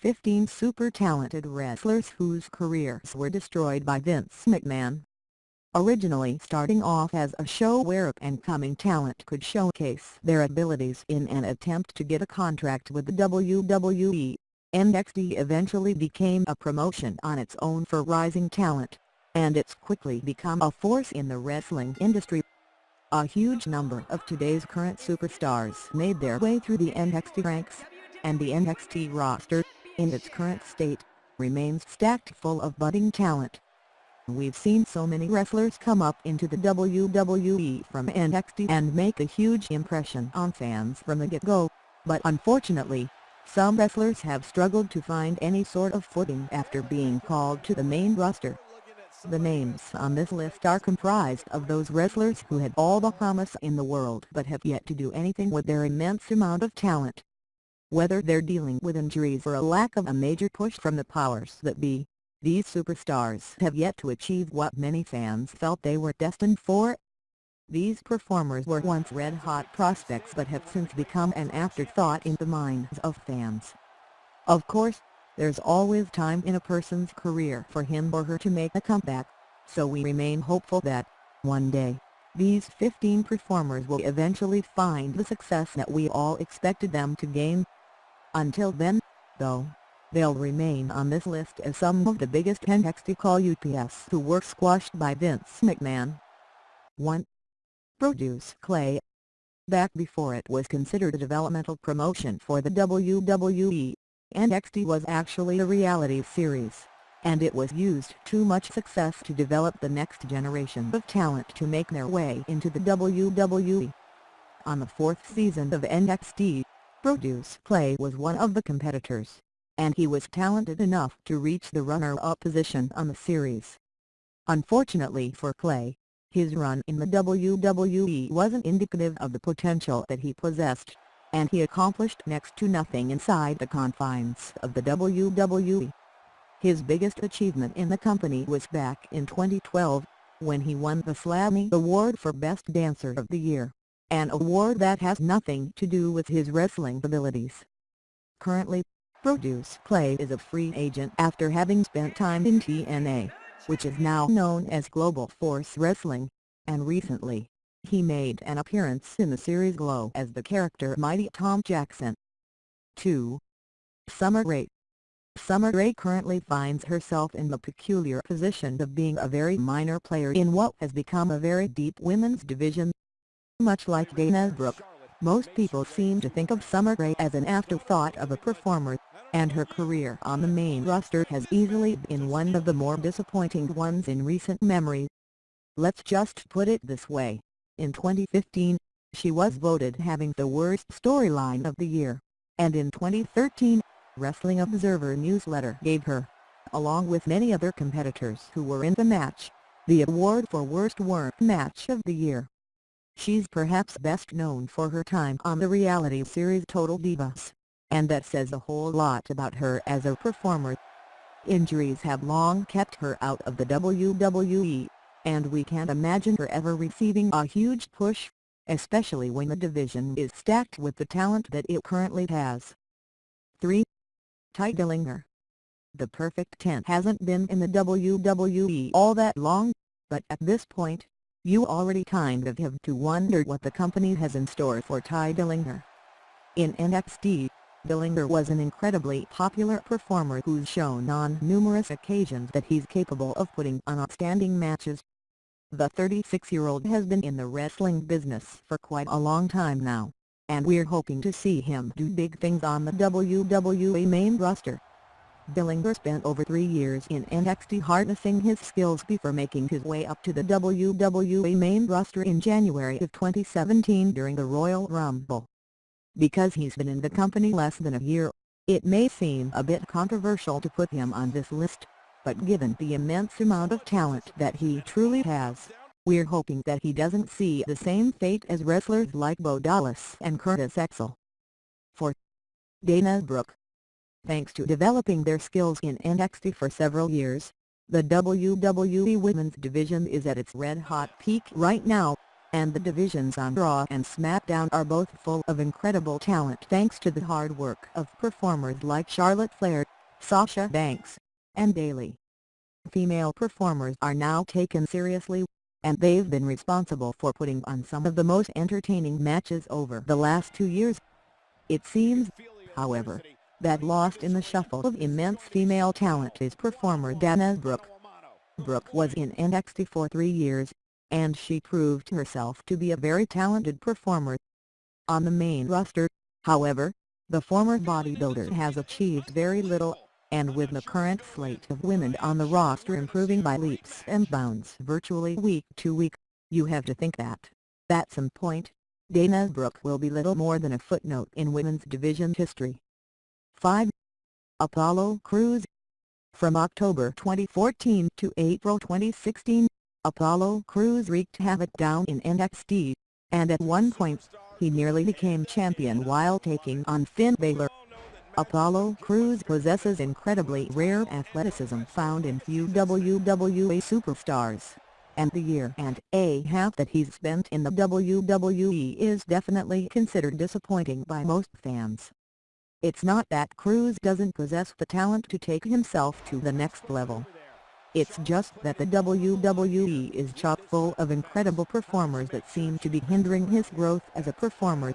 15 super talented wrestlers whose careers were destroyed by Vince McMahon. Originally starting off as a show where up-and-coming talent could showcase their abilities in an attempt to get a contract with the WWE, NXT eventually became a promotion on its own for rising talent, and it's quickly become a force in the wrestling industry. A huge number of today's current superstars made their way through the NXT ranks, and the NXT roster, in its current state, remains stacked full of budding talent. We've seen so many wrestlers come up into the WWE from NXT and make a huge impression on fans from the get-go, but unfortunately, some wrestlers have struggled to find any sort of footing after being called to the main roster. The names on this list are comprised of those wrestlers who had all the promise in the world but have yet to do anything with their immense amount of talent. Whether they're dealing with injuries or a lack of a major push from the powers that be, these superstars have yet to achieve what many fans felt they were destined for. These performers were once red-hot prospects but have since become an afterthought in the minds of fans. Of course, there's always time in a person's career for him or her to make a comeback, so we remain hopeful that, one day, these 15 performers will eventually find the success that we all expected them to gain. Until then, though, they'll remain on this list as some of the biggest NXT call UPS who were squashed by Vince McMahon. 1. Brodus Clay Back before it was considered a developmental promotion for the WWE, NXT was actually a reality series, and it was used to much success to develop the next generation of talent to make their way into the WWE. On the fourth season of NXT, Brodus Clay was one of the competitors, and he was talented enough to reach the runner-up position on the series. Unfortunately for Clay, his run in the WWE wasn't indicative of the potential that he possessed and he accomplished next to nothing inside the confines of the WWE. His biggest achievement in the company was back in 2012, when he won the Slammy Award for Best Dancer of the Year, an award that has nothing to do with his wrestling abilities. Currently, Brodus Clay is a free agent after having spent time in TNA, which is now known as Global Force Wrestling, and recently, he made an appearance in the series Glow as the character Mighty Tom Jackson. 2. Summer Rae Summer Rae currently finds herself in the peculiar position of being a very minor player in what has become a very deep women's division. Much like Dana Brooke, most people seem to think of Summer Rae as an afterthought of a performer, and her career on the main roster has easily been one of the more disappointing ones in recent memory. Let's just put it this way. In 2015, she was voted having the worst storyline of the year, and in 2013, Wrestling Observer newsletter gave her, along with many other competitors who were in the match, the award for Worst Work Match of the Year. She's perhaps best known for her time on the reality series Total Divas, and that says a whole lot about her as a performer. Injuries have long kept her out of the WWE, and we can't imagine her ever receiving a huge push, especially when the division is stacked with the talent that it currently has. 3. Tye Dillinger The Perfect 10 hasn't been in the WWE all that long, but at this point, you already kind of have to wonder what the company has in store for Tye Dillinger. In NXT, Dillinger was an incredibly popular performer who's shown on numerous occasions that he's capable of putting on outstanding matches. The 36-year-old has been in the wrestling business for quite a long time now, and we're hoping to see him do big things on the WWE main roster. Dillinger spent over three years in NXT harnessing his skills before making his way up to the WWE main roster in January of 2017 during the Royal Rumble. Because he's been in the company less than a year, it may seem a bit controversial to put him on this list but given the immense amount of talent that he truly has, we're hoping that he doesn't see the same fate as wrestlers like Bo Dallas and Curtis Axel. 4. Dana Brooke Thanks to developing their skills in NXT for several years, the WWE Women's Division is at its red-hot peak right now, and the divisions on Raw and SmackDown are both full of incredible talent thanks to the hard work of performers like Charlotte Flair, Sasha Banks, and Bayley. Female performers are now taken seriously, and they've been responsible for putting on some of the most entertaining matches over the last two years. It seems, however, that lost in the shuffle of immense female talent is performer Dana Brooke. Brooke was in NXT for three years, and she proved herself to be a very talented performer. On the main roster, however, the former bodybuilder has achieved very little, and with the current slate of women on the roster improving by leaps and bounds virtually week to week, you have to think that, at some point, Dana Brooke will be little more than a footnote in women's division history. 5. Apollo Crews from October 2014 to April 2016, Apollo Crews wreaked havoc down in NXT, and at one point, he nearly became champion while taking on Finn Balor. Apollo Crews possesses incredibly rare athleticism found in few WWE superstars, and the year and a half that he's spent in the WWE is definitely considered disappointing by most fans. It's not that Crews doesn't possess the talent to take himself to the next level. It's just that the WWE is chock full of incredible performers that seem to be hindering his growth as a performer.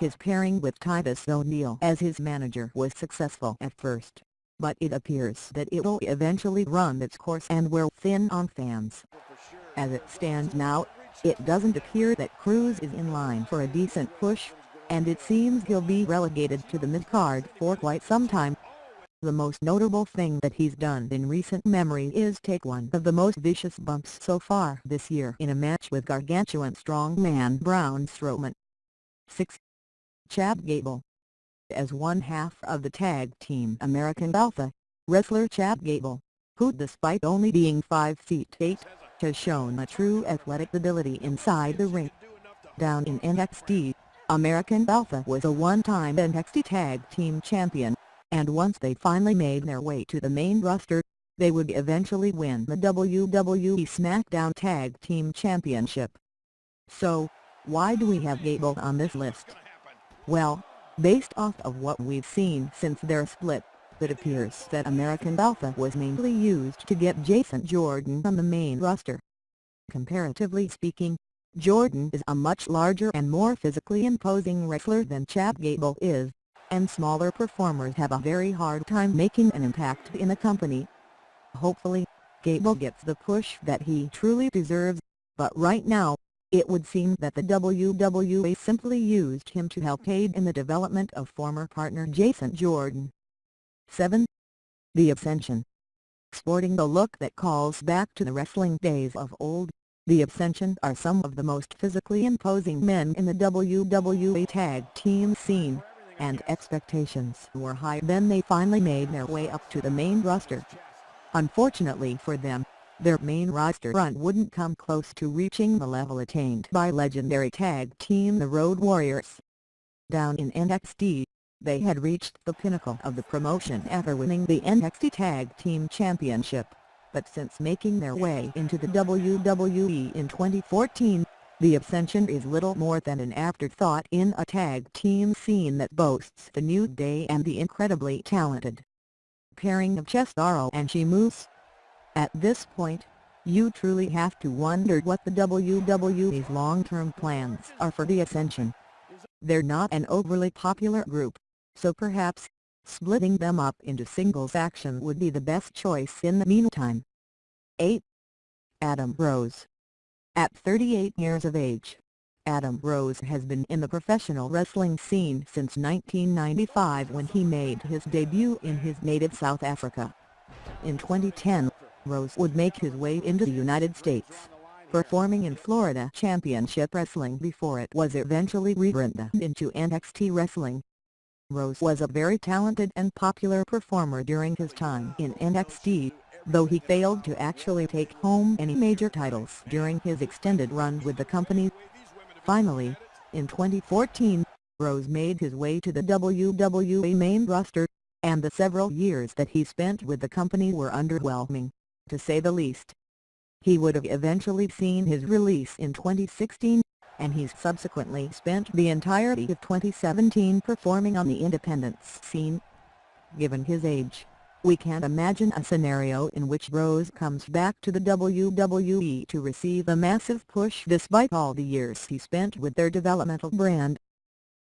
His pairing with Titus O'Neil as his manager was successful at first, but it appears that it'll eventually run its course and wear thin on fans. As it stands now, it doesn't appear that Crews is in line for a decent push, and it seems he'll be relegated to the mid-card for quite some time. The most notable thing that he's done in recent memory is take one of the most vicious bumps so far this year in a match with gargantuan strongman Braun Strowman. 6. Chad Gable As one half of the tag team American Alpha, wrestler Chad Gable, who despite only being 5 feet 8, has shown a true athletic ability inside the ring. Down in NXT, American Alpha was a one-time NXT Tag Team Champion, and once they finally made their way to the main roster, they would eventually win the WWE SmackDown Tag Team Championship. So, why do we have Gable on this list? Well, based off of what we've seen since their split, it appears that American Alpha was mainly used to get Jason Jordan on the main roster. Comparatively speaking, Jordan is a much larger and more physically imposing wrestler than Chad Gable is, and smaller performers have a very hard time making an impact in a company. Hopefully, Gable gets the push that he truly deserves, but right now, it would seem that the WWE simply used him to help aid in the development of former partner Jason Jordan. 7. The Ascension Sporting the look that calls back to the wrestling days of old, the Ascension are some of the most physically imposing men in the WWE tag team scene, and expectations were high when they finally made their way up to the main roster. Unfortunately for them, their main roster run wouldn't come close to reaching the level attained by legendary tag team the Road Warriors. Down in NXT, they had reached the pinnacle of the promotion after winning the NXT Tag Team Championship but since making their way into the WWE in 2014, the Ascension is little more than an afterthought in a tag team scene that boasts the New Day and the incredibly talented pairing of Cesaro and Sheamus. At this point, you truly have to wonder what the WWE's long-term plans are for the Ascension. They're not an overly popular group, so perhaps, Splitting them up into singles action would be the best choice in the meantime. 8. Adam Rose At 38 years of age, Adam Rose has been in the professional wrestling scene since 1995 when he made his debut in his native South Africa. In 2010, Rose would make his way into the United States, performing in Florida Championship Wrestling before it was eventually rebranded into NXT Wrestling. Rose was a very talented and popular performer during his time in NXT, though he failed to actually take home any major titles during his extended run with the company. Finally, in 2014, Rose made his way to the WWE main roster, and the several years that he spent with the company were underwhelming, to say the least. he would have eventually seen his release in 2016, and he's subsequently spent the entirety of 2017 performing on the independence scene. Given his age, we can't imagine a scenario in which Rose comes back to the WWE to receive a massive push despite all the years he spent with their developmental brand.